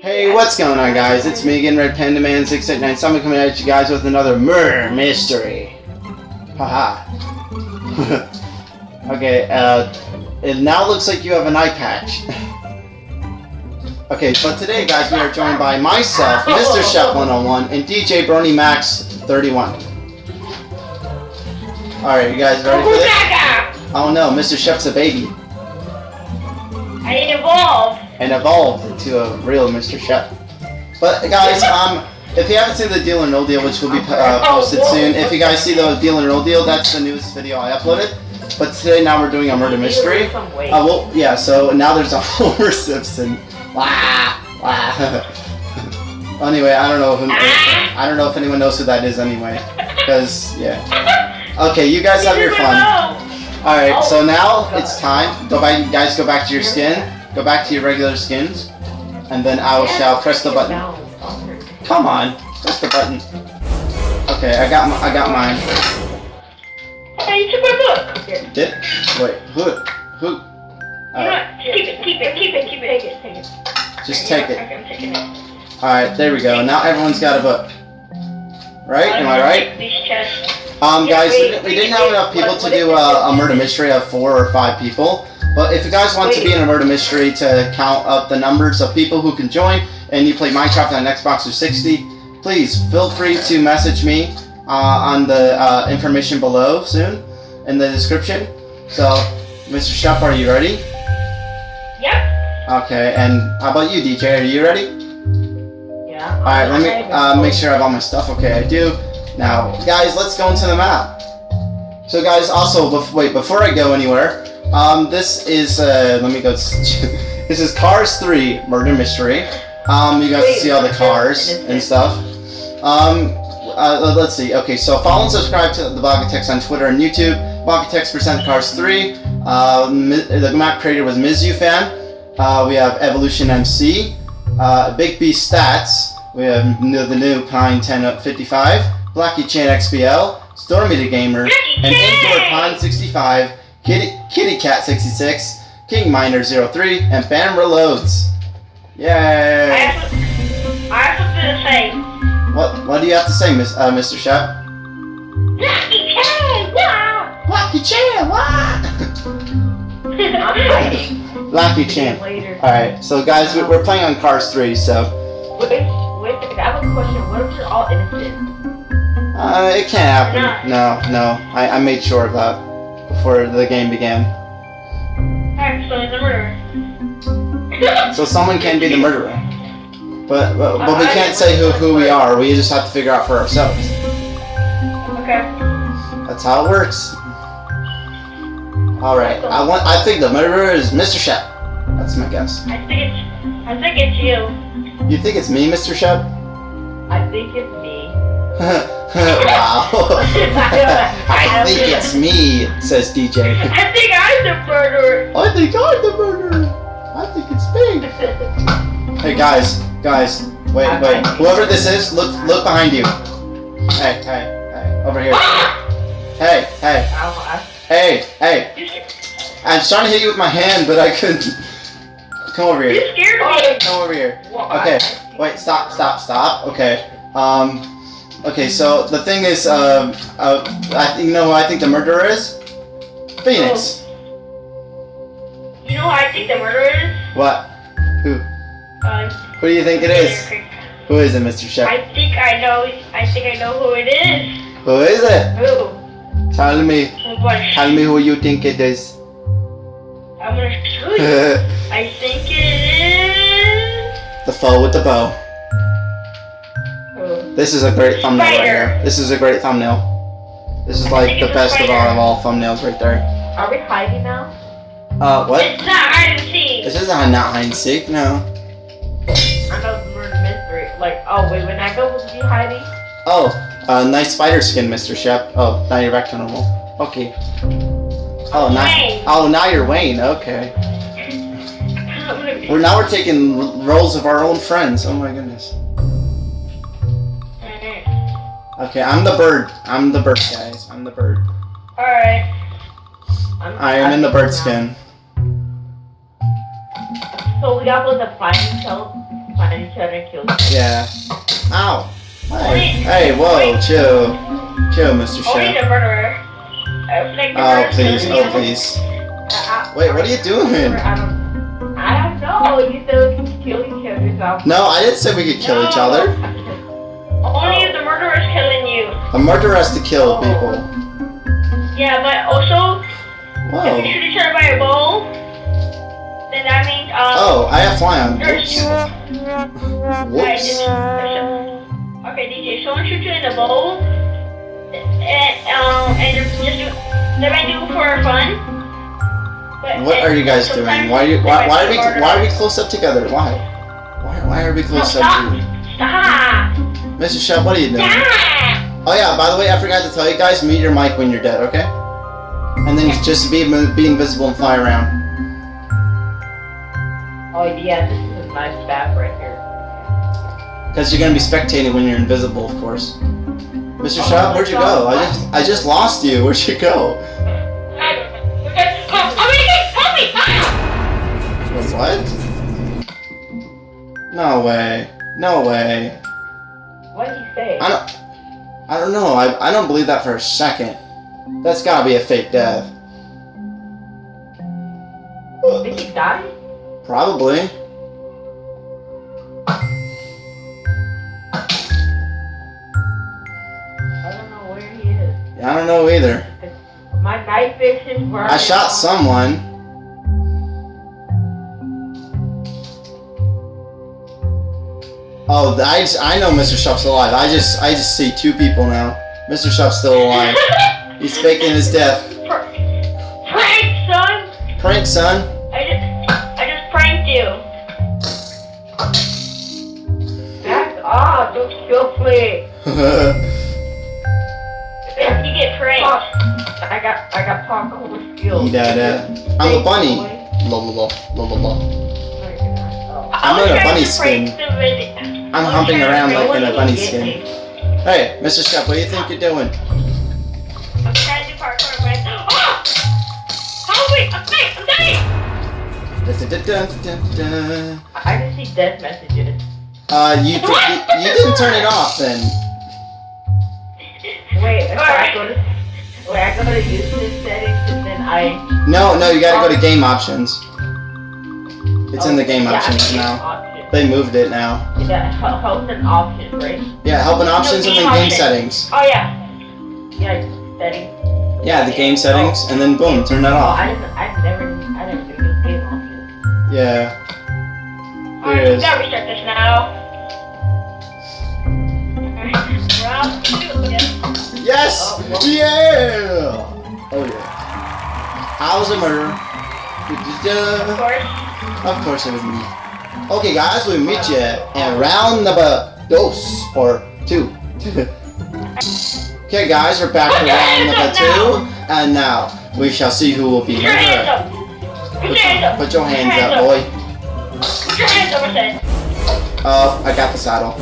Hey, what's going on, guys? It's me again, Red Panda Man 689 Summon coming at you guys with another murder mystery. Haha. okay, uh, it now looks like you have an eye patch. okay, but today, guys, we are joined by myself, Mr. Chef 101, and DJ Brony Max 31. Alright, you guys ready for this? Oh no, Mr. Chef's a baby. I evolved. And evolved into a real Mr. Chef. But guys, um, if you haven't seen the Deal or No Deal, which will be uh, posted soon, if you guys see the Deal or No Deal, that's the newest video I uploaded. But today, now we're doing a murder mystery. Uh, well, yeah. So now there's a Homer Simpson. Wah, wah. anyway, I don't know who. I don't know if anyone knows who that is anyway. Because yeah. Okay, you guys have your fun. All right, so now it's time. Go back, guys. Go back to your skin. Go back to your regular skins, and then I will shall press the button. Come on, press the button. Okay, I got my, I got mine. Hey, you took my book. Here. Did wait who who? You know Alright. Keep it, keep it, keep it, keep it. Take it, take it. just take it. Okay, I'm taking it. All right, there we go. Now everyone's got a book. Right? Am I right? Um, guys, we, we didn't have enough people to do a, a murder mystery of four or five people. But if you guys want to be in a murder mystery to count up the numbers of people who can join, and you play Minecraft on Xbox 360, please feel free to message me uh, on the uh, information below soon in the description. So, Mr. Chef, are you ready? Yep. Okay, and how about you, DJ? Are you ready? Yeah. Alright, let me uh, make sure I have all my stuff. Okay, I do. Now, guys, let's go into the map. So, guys, also, bef wait, before I go anywhere, um, this is, uh, let me go, this is Cars 3 Murder Mystery. Um, you guys can see all the cars and stuff. Um, uh, let's see. Okay, so follow and subscribe to the Bogatex on Twitter and YouTube. Bogatex present Cars 3. Uh, the map creator was Mizu fan. Uh, we have Evolution MC. Uh, Big B Stats. We have n- the new Pine 1055. Blackie Chan XBL. Stormy the Gamer. And! Indoor Pond 65. Kitty, Kitty Cat 66. King Miner 03. And Phantom Reloads. Yay! I have, to, I have something to say. What What do you have to say, Miss, uh, Mr. Chef? Lucky Chan! Yeah! Blackie Chan! What? Blackie Chan. Later. Alright, so guys, we- we're playing on Cars 3, so Wait, wait. I have a question. What if you're all innocent? uh, it can't happen. No, no, I, I made sure of that before the game began. So the murderer. So someone can be the murderer. But, but, but we can't say who, who we are, we just have to figure out for ourselves. Okay. That's how it works. Alright, I want I think the murderer is Mr. Shep. That's my guess. I think it's, I think it's you. You think it's me, Mr. Shep? I think it's me. wow. I think it's me, says DJ. I think I'm the murderer. I think I'm the murderer. I think it's me. Hey guys, guys, wait, wait. Whoever this is, look, look behind you. Hey, hey, hey, over here. Hey, hey, hey, hey. I'm trying to hit you with my hand, but I couldn't. Come over here. You here. scared me. Come over here. Okay. Wait, stop, stop, stop. Okay. Um. Okay, so the thing is, um, uh, I, you know who I think the murderer is? Phoenix. You know who I think the murderer is? What? Who? Uh, Who do you think it is? Who is it, Mr. Chef? I think I know. I think I know who it is. Who is it? Who? Tell me. I'm Tell me who you think it is. I'm gonna show you. I think it is. the foe with the bow. This is a great thumbnail right here. This is a great thumbnail. This is like the best of all of all thumbnails right there. Are we hiding now? Uh, what? It's not hide and seek. This isn't a not hide and seek, no. I know the murder mystery. Like, oh wait, when I go, was he hiding? Oh, uh, nice spider skin, Mr. Shep. Oh, now you're back to normal. Okay. Oh, now, Wayne. oh, now you're Wayne. Okay. I'm gonna be. We're now we're taking roles of our own friends. Oh my goodness. Okay, I'm the bird. I'm the bird, guys. I'm the bird. Alright. I am in the bird skin. So we gotta put the find each other and kill each other. Yeah. Ow. Hey, hey, whoa, chill. Chill, Mr. Only Chef. the murderer. Uh, like the Oh, please, oh, please. I, I, Wait, what are you doing? I don't, I don't know. You said we can kill each other, so No, I didn't say we could kill each other. A murderer has to kill people. Yeah, but also, if you shoot each other by a bow, then that means, um, Oh, I have fly on. there's. Whoops. Right, Okay, DJ, someone shoots you in the bow, and, um, and they're just do, they might do for fun. But What are you guys doing? Why are you, why, why are we why are we close up together? Why? Why, why are we No, close up stop! to Stop! Mr. Chef, what are you doing? Stop! Oh yeah, by the way, I forgot to tell you guys, mute your mic when you're dead, okay? And then just be be invisible and fly around. Oh yeah, this is a nice bath right here. Because you're gonna be spectating when you're invisible, of course. Mr. Oh, Shop, where'd you go? I just I just lost you. Where'd you go? What? No way. No way. What did he say? I don't. I don't know. I I don't believe that for a second. That's gotta be a fake death. Did he die? Probably. I don't know where he is. I don't know either. My night vision I shot someone. Oh, I, just- I know Mr. Shop's alive. I just I just see two people now. Mr. Shop's still alive. He's faking his death. Prank, son! Prank, son. I just, I just pranked you. Back off! Don't kill me! You get pranked. I got I got parkour skills. Eat that, uh, I'm a bunny. La la la la la la. Oh. I'm I in a bunny skin. I'm humping around like in a bunny skin. Hey, Mr. Shop, what do you think you're doing? I'm trying to do parkour, but oh! I'm dying! I'm dying! I can see death messages. Uh, you, you you didn't turn it off then. Wait, if I Alright. go to wait, I go to usage settings and then I No, no, you gotta go to game options. It's in the game Oh, yeah, options now. They moved it now. Yeah, host and options, right? Yeah, help and options and then game settings. Oh yeah. Yeah, settings. Yeah, the game settings, and then boom, turn that Oh, off. I didn't. I never. I never knew this game options. Yeah. Alright, It we gotta restart this now. Round two, yeah. Yes! Oh, well. Yeah! Oh yeah. How's a murder? Of uh, course. Of course it was me. Okay guys, we meet you in round number dos, or two. okay guys, we're back to Put round number up two, and now we shall see who will be Put your hands up. Put your hands up. Put your hands up, boy. Put your hands up, I said. Oh, I got the saddle.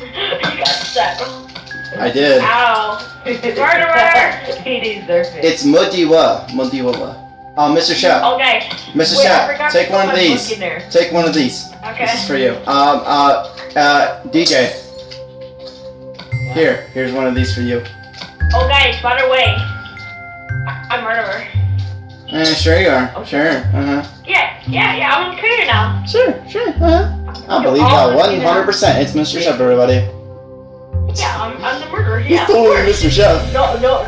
You got that. I did. Ow. Murderer. he deserves it. It's Mudiwa. Mudiwa. Oh, Mr. Chef. Okay. Mr. Wait, I Chef, forgot to take put one of my these. in there. Take one of these. Okay. This is for you. Um, uh, uh, DJ. Here, here's one of these for you. Oh, guys, by the way, I- I'm murderer. Eh, sure you are. Okay. Sure. Uh huh. Yeah, yeah, yeah. I'm the computer now. Sure, sure. Uh huh. I believe all that looking at- 100%. It's Mr. Chef, everybody. Yeah, I'm, I'm the murderer. Yeah. of totally. Mr. Chef. No, no.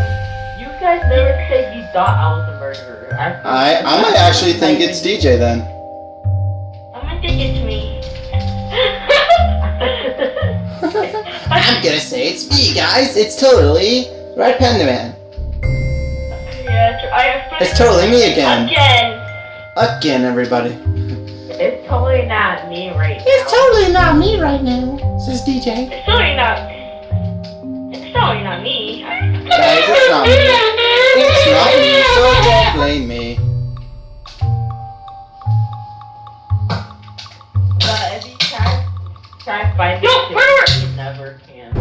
You guys never said you thought I was a I, I might actually think it's DJ then. I'm gonna think it's me. I'm gonna say it's me, guys. It's totally Red Panda Man. yeah, I It's totally me again. Again. Again, everybody. it's totally not me right now. It's totally not me right now, says DJ. It's totally not. It's totally not me. Guys, it's not me. Me, so don't blame me. But if you try, try to No, it, you never can.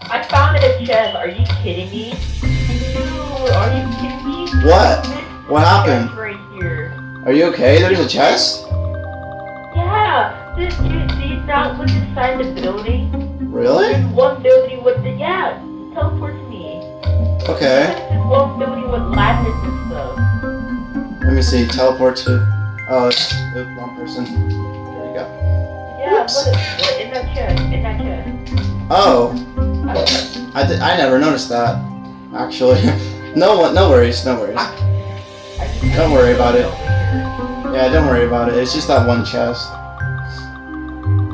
I found a chest. Are you kidding me? Are you kidding me? What? What happened? Right here. Are you okay? There's a chest? Yeah. Did you see not look inside the building? Really? There's one building with the yeah. Teleport to me. Okay. There's one building with ladders and stuff. Let me see. Teleport to. Oh, it's oop, wrong person. There you go. Yeah, Oops. look, look in that chest. In that chest. Oh, I, did, I never noticed that. Actually, no one, no worries, no worries. Don't worry about it. Yeah, don't worry about it. It's just that one chest.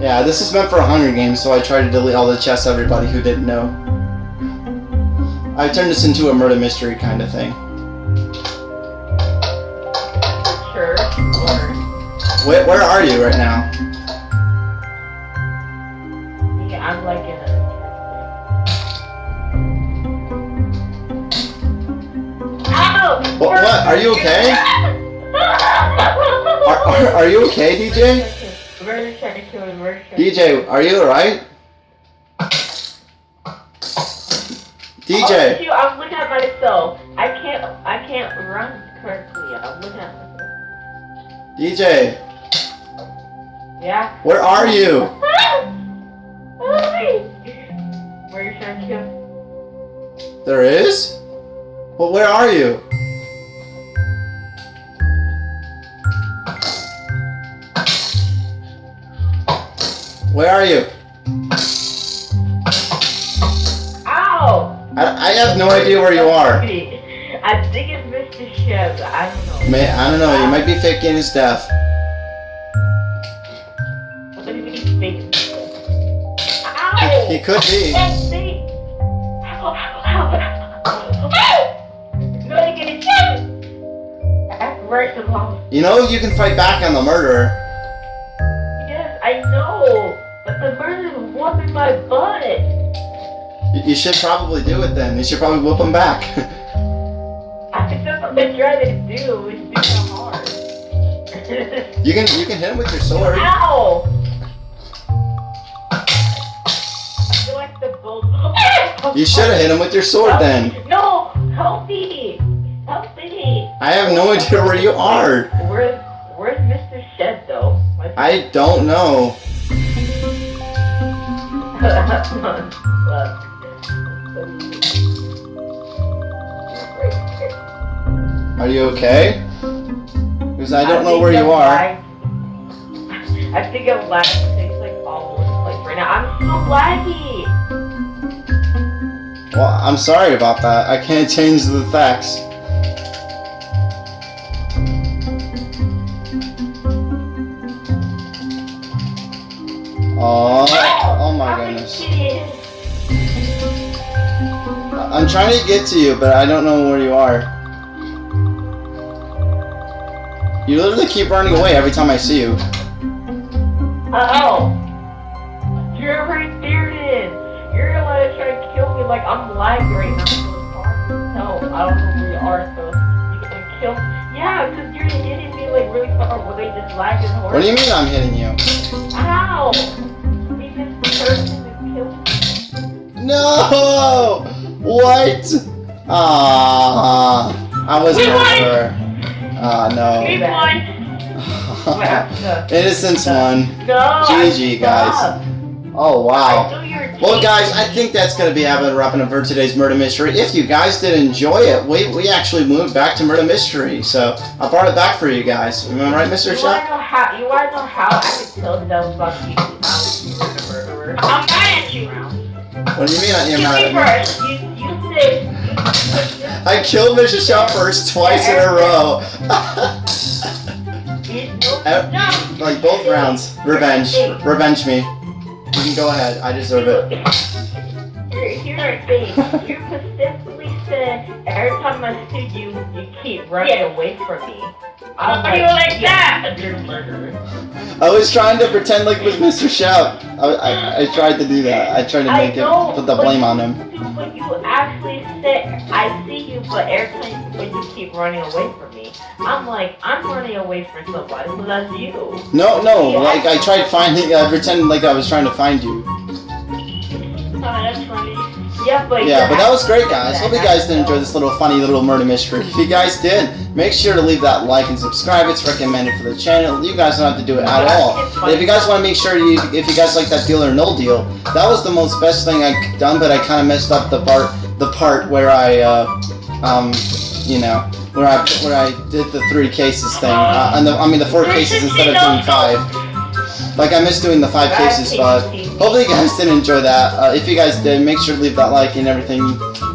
Yeah, this is meant for a Hunger Games, so I tried to delete all the chests. Everybody who didn't know. I turned this into a murder mystery kind of thing. Sure. Where, where are you right now? yeah, I'm like in a. Ow! What- what? Are you okay? Are, are, are you okay, DJ? DJ, are you alright? Oh, DJ, shoot, I'm looking at myself. I can't. I can't run correctly. I'm looking at myself. DJ, Yeah. where are you? Where you trying to kill? There is? Well, where are you? Where are you? Ow! I, I have no idea where you are. I think it's Mr. Chef. I don't know. Man, I don't know. You might be faking his death. What do you mean? Ow! He could be. You know you can fight back on the murderer. You, should probably do it then. You should probably whip him back. I that's what they're trying to do. It's too hard. you can you can hit him with your sword. Ow! Like the bull. You should have hit him with your sword then. No! Help me! Help me! I have no idea where you are. Where's Where's Mr. Shed though? I don't know. Are you okay? Because I don't know where you are. I think I'm lagging things like all over the place right now. I'm so laggy! Well, I'm sorry about that. I can't change the facts. Oh, oh my goodness. I'm trying to get to you, but I don't know where you are. You literally keep running away every time I see you. Oh! You're right there it is! You're gonna try to kill me like I'm lagging right now. so it's hard to tell. I don't know where you are, so you can kill Yeah, because you're hitting me like really far away, just lagging hard. What do you mean I'm hitting you? Ow! We just person to kill me. No! What? Ah, I was sure. Ah, We no. won. Wait, I have to- Innocence won. No! GG, guys. Oh, wow. Well, guys, I think that's going to be having wrapping up for today's murder mystery. If you guys did enjoy it, we, we actually moved back to murder mystery, so I brought it back for you guys. Am I right, Mr. You wanna Chef? know how? You wanna know how I could tell that that was about you? I was you were the murderer. I'm mad at you. What do you mean Kill mad at me? You you said I killed Mr. Chef first twice in a row. you, you No. like both rounds. Revenge. Revenge me. You can go ahead. I deserve it. Here, here's the thing. You specifically said every time I see you, you keep running Yeah. away from me. Why are you like that? I was trying to pretend like it was Mr. Chef. I, I, I tried to do that. I tried to I make it put the blame on him. But you actually said, I see you, but every time when you keep running away from me, I'm like, I'm running away from somebody, so that's you. No, no. Like I tried finding. I pretended like I was trying to find you. Oh, that's funny. Yeah, but Yeah, but that was great, guys. Hope you guys did enjoy this little funny little murder mystery. If you guys did, make sure to leave that like and subscribe. It's recommended for the channel. You guys don't have to do it at all. But if you guys want to make sure you, if you guys like that deal or no deal, that was the most best thing I done. But I kind of messed up the part, the part where I, uh, um, you know, where I where I did the three cases thing. Uh, and the, I mean the four cases instead of doing five. Like I missed doing the five cases, but hopefully you guys did enjoy that. Uh, if you guys did, make sure to leave that like and everything.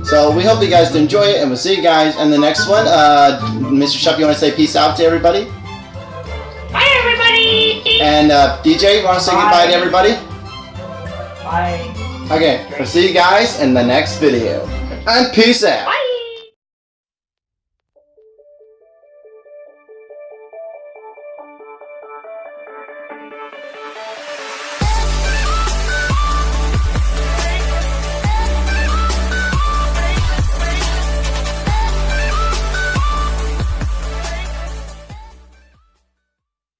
So we hope you guys did enjoy it, and we'll see you guys in the next one. Uh, Mr. Shep, you want to say peace out to everybody? Bye, everybody. And uh, DJ, you want to say goodbye to everybody? Bye. Okay, we'll see you guys in the next video. And peace out. Bye.